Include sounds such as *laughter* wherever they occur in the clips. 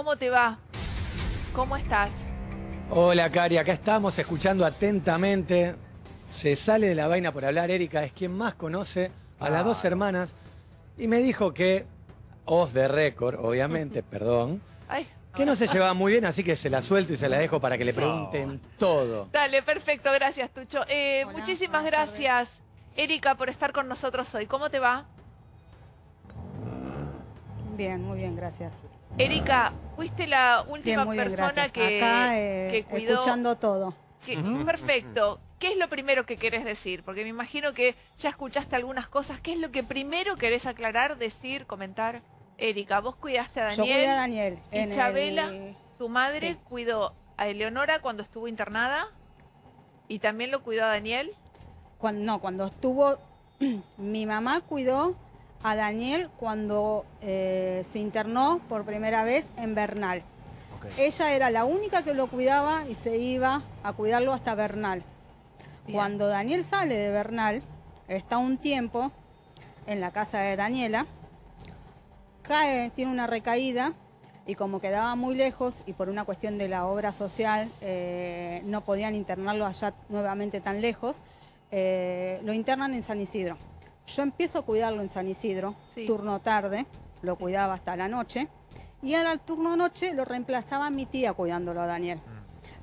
¿cómo te va? ¿Cómo estás? Hola, Cari, acá estamos escuchando atentamente. Se sale de la vaina por hablar, Erika es quien más conoce a las dos hermanas y me dijo que, off de récord, obviamente, *laughs* perdón, Ay, que no se llevaba muy bien, así que se la suelto y se la dejo para que le pregunten todo. Dale, perfecto, gracias, Tucho. Eh, Hola, muchísimas buenas gracias, Erika, por estar con nosotros hoy. ¿Cómo te va? Bien, muy bien, gracias. Erika, fuiste la última bien, persona gracias. que, Acá, eh, que cuidó. escuchando todo. que- Perfecto. ¿Qué es lo primero que querés decir? Porque me imagino que ya escuchaste algunas cosas. ¿Qué es lo que primero querés aclarar, decir, comentar? Erika, vos cuidaste a Yo Daniel. cuidé a Daniel. y en Chabela. el- Tu madre Sí. cuidó a Eleonora cuando estuvo internada y también lo cuidó a Daniel. cuando, no, cuando estuvo... *clears throat* mi mamá cuidó a Daniel cuando eh, se internó por primera vez en Bernal. Ella era la única que lo cuidaba y se iba a cuidarlo hasta Bernal. Bien. Cuando Daniel sale de Bernal, está un tiempo en la casa de Daniela, cae, tiene una recaída y como quedaba muy lejos y por una cuestión de la obra social eh, no podían internarlo allá nuevamente tan lejos, eh, lo internan en San Isidro. Yo empiezo a cuidarlo en San Isidro, Sí. turno tarde, lo cuidaba hasta la noche y al turno noche lo reemplazaba mi tía cuidándolo a Daniel.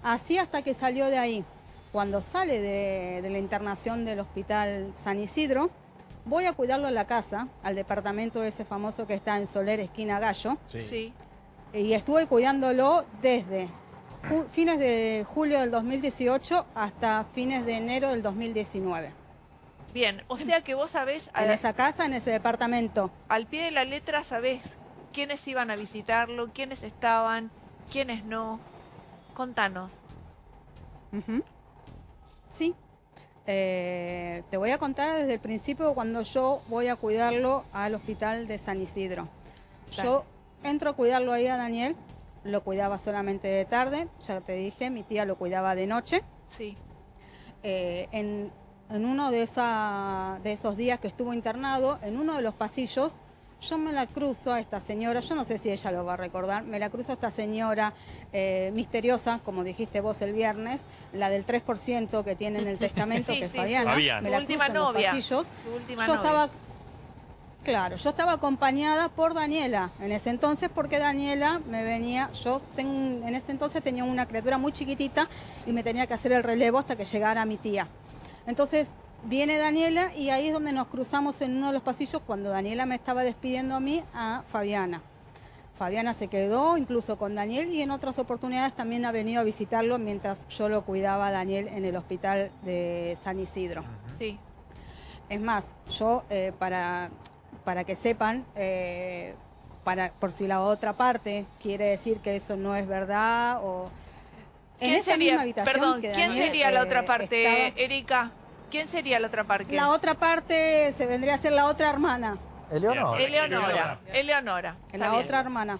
Así hasta que salió de ahí. Cuando sale de, de la internación del hospital San Isidro, voy a cuidarlo en la casa, al departamento ese famoso que está en Soler, esquina Gallo, Sí. y estuve cuidándolo desde fines de julio del 2018 hasta fines de enero del 2019. Bien, o sea que vos sabés, En esa casa, en ese departamento. al pie de la letra sabés quiénes iban a visitarlo, quiénes estaban, quiénes no. Contanos. Sí. Eh, te voy a contar desde el principio cuando yo voy a cuidarlo al hospital de San Isidro. Yo entro a cuidarlo ahí a Daniel, lo cuidaba solamente de tarde, ya te dije, mi tía lo cuidaba de noche. Sí. Eh, en, en uno de, esa- de esos días que estuvo internado, en uno de los pasillos, yo me la cruzo a esta señora, yo no sé si ella lo va a recordar, me la cruzo a esta señora eh, misteriosa, como dijiste vos el viernes, la del 3% que tiene en el *laughs* testamento, Sí, que es sí, Fabiana. Fabiana. Me la última cruzo en los pasillos. Yo novia. estaba, claro, yo estaba acompañada por Daniela en ese entonces porque Daniela me venía, yo ten- en ese entonces tenía una criatura muy chiquitita y me tenía que hacer el relevo hasta que llegara mi tía. Entonces viene Daniela y ahí es donde nos cruzamos en uno de los pasillos cuando Daniela me estaba despidiendo a mí a Fabiana. Fabiana se quedó incluso con Daniel y en otras oportunidades también ha venido a visitarlo mientras yo lo cuidaba a Daniel en el hospital de San Isidro. Sí. Es más, yo eh, para, para que sepan, eh, para, por si la otra parte quiere decir que eso no es verdad o... En ¿Quién esa sería, misma habitación perdón, que ¿quién sería la eh, otra parte, estaba- Erika? ¿Quién sería la otra parte? La otra parte se vendría a ser la otra hermana, Eleonora. Eleonora. Eleonora. La bien. otra hermana.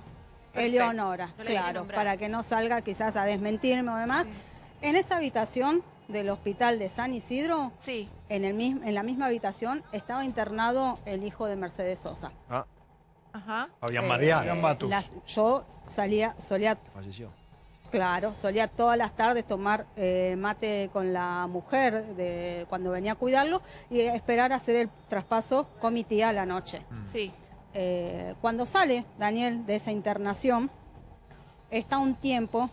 Eleonora, No claro, para que no salga quizás a desmentirme o demás. En esa habitación del hospital de San Isidro, Sí. en, el mis- en la misma habitación estaba internado el hijo de Mercedes Sosa. Ajá. Fabián Eh. Fabián Matus. las- yo salía, solía, Falleció. Claro, solía todas las tardes tomar eh, mate con la mujer de, cuando venía a cuidarlo y esperar a hacer el traspaso con mi tía a la noche. Sí. Eh, cuando sale Daniel de esa internación, está un tiempo,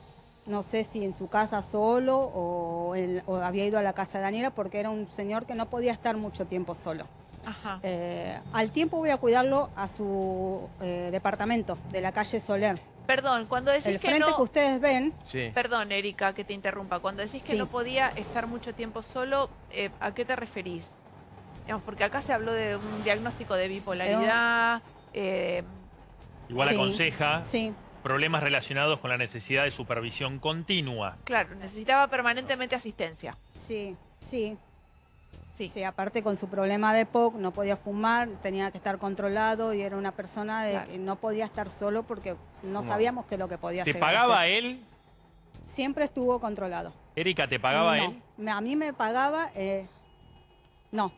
no sé si en su casa solo o, en- o había ido a la casa de Daniela porque era un señor que no podía estar mucho tiempo solo. Ajá. Eh, al tiempo voy a cuidarlo a su eh, departamento de la calle Soler. Perdón, cuando decís El que frente no... que ustedes ven, Sí. Perdón, Erika, que te interrumpa. Cuando decís que Sí. no podía estar mucho tiempo solo, eh, ¿a qué te referís? Digamos, porque acá se habló de un diagnóstico de bipolaridad. eh, Igual Sí. aconseja sí, problemas relacionados con la necesidad de supervisión continua. claro, necesitaba permanentemente asistencia. sí, sí, Sí. sí, aparte con su problema de POC, no podía fumar, tenía que estar controlado y era una persona de Claro. que no podía estar solo porque no No. sabíamos qué es lo que podía ¿Te llegar a pagaba él? Siempre estuvo controlado. Erika, ¿te pagaba no, él? A mí me pagaba, eh, no.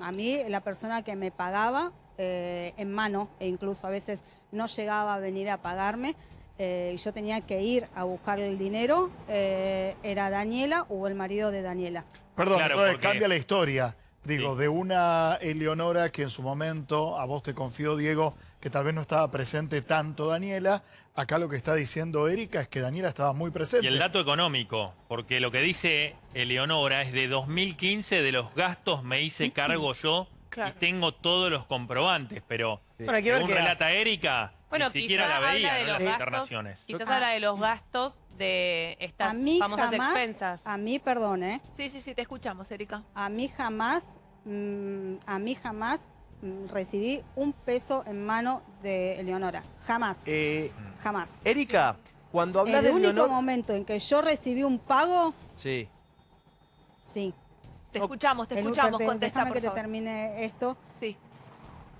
A mí la persona que me pagaba eh, en mano, e incluso a veces no llegaba a venir a pagarme, eh, y yo tenía que ir a buscar el dinero, eh, era Daniela o el marido de Daniela. Perdón, Claro, entonces porque- cambia la historia. Digo, Sí. de una Eleonora que en su momento a vos te confió, Diego, que tal vez no estaba presente tanto Daniela. Acá lo que está diciendo Erika es que Daniela estaba muy presente. Y el dato económico, porque lo que dice Eleonora es de 2015 de los gastos me hice cargo yo Claro. y tengo todos los comprobantes, pero ver según relata Erika, Bueno, ni siquiera la veía de en los las gastos. internaciones. Quizás Ah. habla de los gastos de estas A mí famosas jamás, expensas. a mí, perdón, ¿eh? Sí, sí, sí, te escuchamos, Erika. A mí jamás, mm, a mí jamás mm, recibí un peso en mano de Eleonora. Jamás, Eh, jamás. Erika, cuando hablas El de único Leonor... momento en que yo recibí un pago, Sí. sí. Te No, escuchamos, te El- escuchamos, contesta, Déjame por que te termine esto. Sí.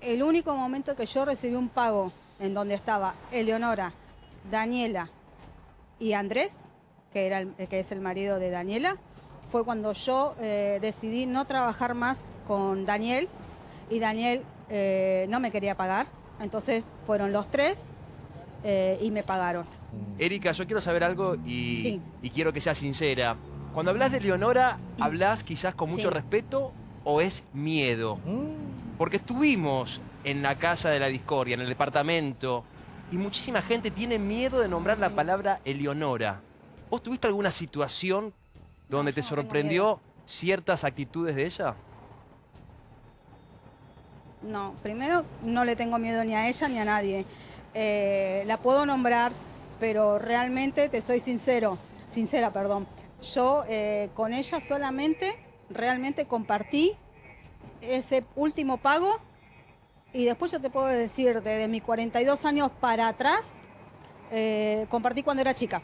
El único momento que yo recibí un pago en donde estaba Eleonora, Daniela y Andrés, que, era el- que es el marido de Daniela, fue cuando yo eh, decidí no trabajar más con Daniel y Daniel eh, no me quería pagar. Entonces fueron los tres eh, y me pagaron. Erika, yo quiero saber algo y, Sí. y quiero que seas sincera. Cuando hablas de Leonora, ¿hablas quizás con mucho Sí. respeto o es miedo? Porque estuvimos en la casa de la discordia, en el departamento, y muchísima gente tiene miedo de nombrar la palabra Eleonora. ¿Vos tuviste alguna situación donde te sorprendió ciertas actitudes de ella? No, primero no le tengo miedo ni a ella ni a nadie. Eh, la puedo nombrar, pero realmente te soy sincero, sincera, perdón. Yo eh, con ella solamente realmente compartí ese último pago y después yo te puedo decir, desde mis 42 años para atrás, eh, compartí cuando era chica.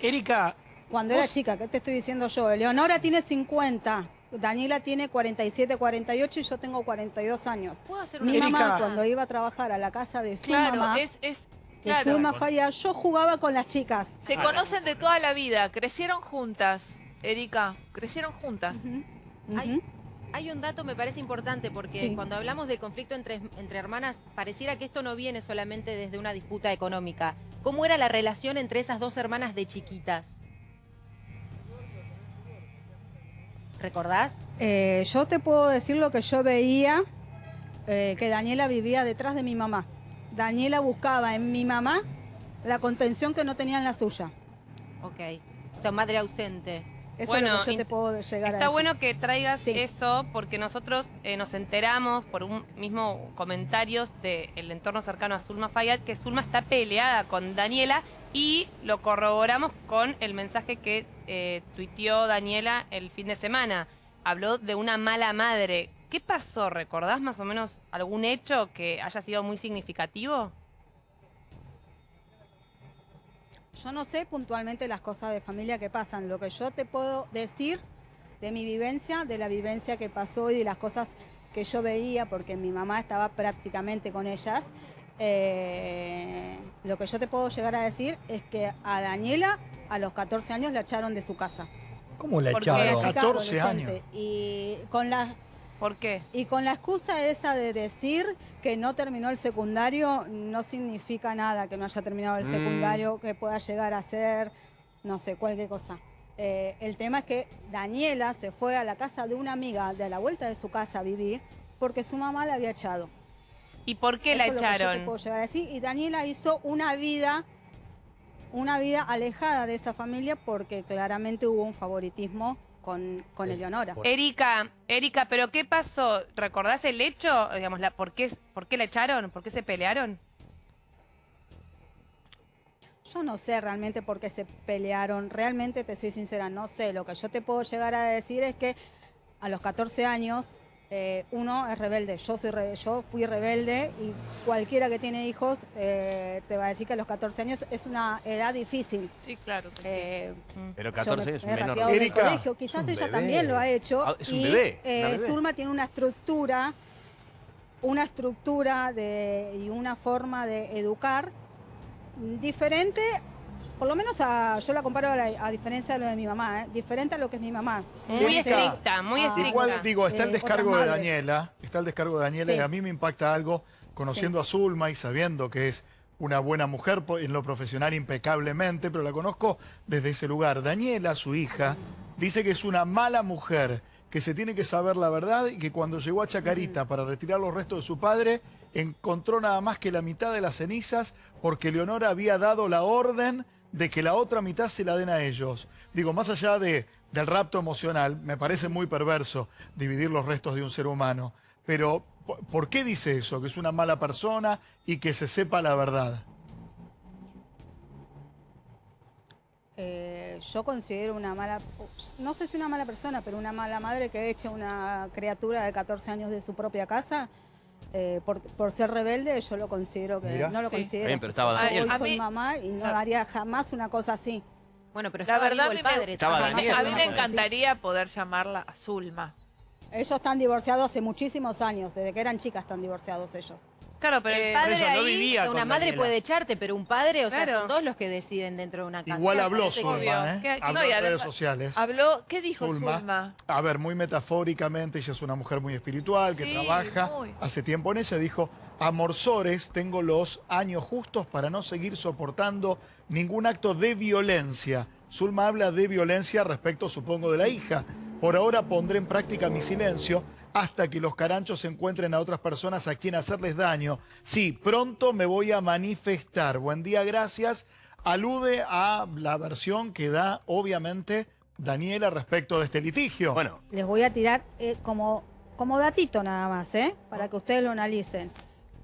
Erika, Cuando era chica, ¿qué te estoy diciendo yo? Eleonora tiene 50, Daniela tiene 47, 48 y yo tengo 42 años. ¿Puedo hacer Mi Erika. mamá, cuando iba a trabajar a la casa de su Claro, mamá, es, es, claro. Zulma Falla, yo jugaba con las chicas. Se conocen de toda la vida, crecieron juntas, Erika, crecieron juntas. Ay. Hay un dato me parece importante porque Sí. cuando hablamos de conflicto entre, entre hermanas, pareciera que esto no viene solamente desde una disputa económica. ¿Cómo era la relación entre esas dos hermanas de chiquitas? ¿Recordás? Eh, yo te puedo decir lo que yo veía, eh, que Daniela vivía detrás de mi mamá. Daniela buscaba en mi mamá la contención que no tenía en la suya. Ok. O sea, madre ausente. Eso Bueno, es lo que yo te puedo llegar a Está decir. bueno que traigas Sí. eso porque nosotros eh, nos enteramos por un mismo comentarios del entorno cercano a Zulma Fayad que Zulma está peleada con Daniela y lo corroboramos con el mensaje que eh, tuiteó Daniela el fin de semana. Habló de una mala madre. ¿Qué pasó? ¿Recordás más o menos algún hecho que haya sido muy significativo? Yo no sé puntualmente las cosas de familia que pasan. Lo que yo te puedo decir de mi vivencia, de la vivencia que pasó y de las cosas que yo veía, porque mi mamá estaba prácticamente con ellas, eh, lo que yo te puedo llegar a decir es que a Daniela a los 14 años la echaron de su casa. ¿Cómo la echaron? chica 14 adolescente. años. Y con la ¿Por qué? y con la excusa esa de decir que no terminó el secundario, no significa nada que no haya terminado el Mm. secundario, que pueda llegar a ser, no sé, cualquier cosa. Eh, el tema es que Daniela se fue a la casa de una amiga de la vuelta de su casa a vivir porque su mamá la había echado. ¿Y por qué la Eso es lo que yo te echaron? puedo llegar a decir. Y Daniela hizo una vida, una vida alejada de esa familia porque claramente hubo un favoritismo con, con Eleonora. Erika, Erika, ¿pero qué pasó? ¿Recordás el hecho? Digamos, la, ¿por, qué, ¿Por qué la echaron? ¿Por qué se pelearon? Yo no sé realmente por qué se pelearon, realmente te soy sincera, no sé. Lo que yo te puedo llegar a decir es que a los 14 años eh, uno es rebelde. Yo soy re- yo fui rebelde y cualquiera que tiene hijos eh, te va a decir que a los 14 años es una edad difícil. Sí, claro. que sí. Eh, Pero yo 14 me años es menor. del Erika, colegio, quizás un ella bebé. también lo ha hecho. Ah, es un y, eh, bebé. Zulma tiene una estructura, una estructura de, y una forma de educar diferente, por lo menos a, yo la comparo a, la- a diferencia de lo de mi mamá, ¿eh? diferente a lo que es mi mamá. Muy estricta, muy ah, estricta. Igual digo, está el Eh, descargo de. Daniela, está el descargo de Daniela Sí. y a mí me impacta algo conociendo a Zulma y sabiendo que es una buena mujer en lo profesional impecablemente, pero la conozco desde ese lugar. Daniela, su hija, dice que es una mala mujer, que se tiene que saber la verdad y que cuando llegó a Chacarita para retirar los restos de su padre, encontró nada más que la mitad de las cenizas porque Leonora había dado la orden de que la otra mitad se la den a ellos. Digo, más allá de, del rapto emocional, me parece muy perverso dividir los restos de un ser humano. Pero, ¿por- ¿por qué dice eso? Que es una mala persona y que se sepa la verdad. Eh, yo considero una mala, no sé si una mala persona, pero una mala madre que eche una criatura de 14 años de su propia casa. Eh, por, por ser rebelde, yo lo considero que Mira. no lo Sí. considero. Bien, pero estaba Daniel. hoy A soy mí- mamá y no Claro. haría jamás una cosa así. Bueno, pero La verdad, el a mí me- padre. Estaba. Daniel. A mí me encantaría poder llamarla Zulma. Ellos están divorciados hace muchísimos años, desde que eran chicas están divorciados ellos. Claro, pero Eh, el por padre eso no ahí... vivía. Una con madre Daniela. puede echarte, pero un padre, o sea, son dos los que deciden dentro de una casa. Igual habló. Zulma, ¿eh? Habló no, en redes sociales. Habló, ¿qué dijo Zulma. Zulma? A ver, muy metafóricamente, ella es una mujer muy espiritual, que Sí, trabaja muy. hace tiempo en ella, dijo, Amorsores, tengo los años justos para no seguir soportando ningún acto de violencia. Zulma habla de violencia respecto, supongo, de la hija. Por ahora pondré en práctica mi silencio hasta que los caranchos encuentren a otras personas a quien hacerles daño. Sí, pronto me voy a manifestar. Buen día, gracias. Alude a la versión que da, obviamente, Daniela respecto de este litigio. Bueno, Les voy a tirar eh, como, como datito nada más, ¿eh? para que ustedes lo analicen.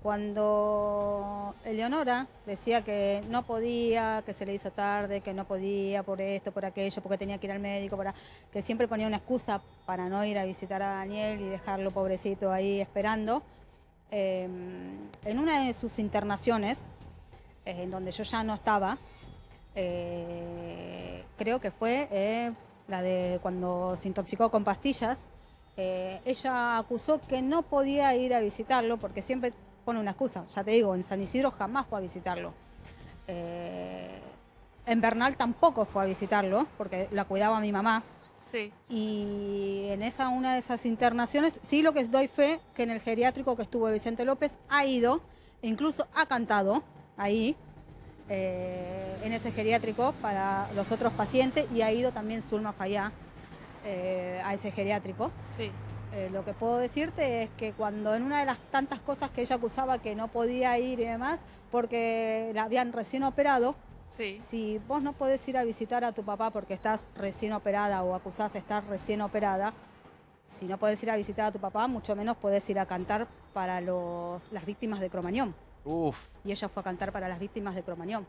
Cuando Eleonora decía que no podía, que se le hizo tarde, que no podía por esto, por aquello, porque tenía que ir al médico, para, que siempre ponía una excusa para no ir a visitar a Daniel y dejarlo pobrecito ahí esperando, eh, en una de sus internaciones, eh, en donde yo ya no estaba, eh, creo que fue eh, la de cuando se intoxicó con pastillas, ella acusó que no podía ir a visitarlo porque siempre pone una excusa. Ya te digo, en San Isidro jamás fue a visitarlo. Eh, en Bernal tampoco fue a visitarlo porque la cuidaba mi mamá. Sí. Y en esa una de esas internaciones, sí lo que doy fe que en el geriátrico que estuvo Vicente López ha ido, incluso ha cantado ahí, eh, en ese geriátrico para los otros pacientes, y ha ido también Zulma Fayá eh, a ese geriátrico. Sí. Eh, lo que puedo decirte es que cuando en una de las tantas cosas que ella acusaba que no podía ir y demás, porque la habían recién operado, Sí. si vos no podés ir a visitar a tu papá porque estás recién operada o acusás estar recién operada, si no podés ir a visitar a tu papá, mucho menos podés ir a cantar para los, las víctimas de Cromañón. uff. Y ella fue a cantar para las víctimas de Cromañón.